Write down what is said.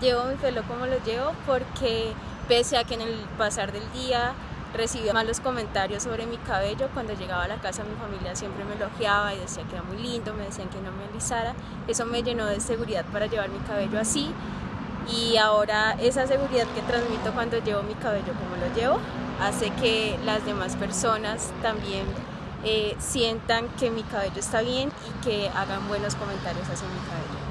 Llevo mi pelo como lo llevo porque pese a que en el pasar del día recibía malos comentarios sobre mi cabello, cuando llegaba a la casa mi familia siempre me elogiaba y decía que era muy lindo, me decían que no me alisara. Eso me llenó de seguridad para llevar mi cabello así y ahora esa seguridad que transmito cuando llevo mi cabello como lo llevo hace que las demás personas también eh, sientan que mi cabello está bien y que hagan buenos comentarios hacia mi cabello.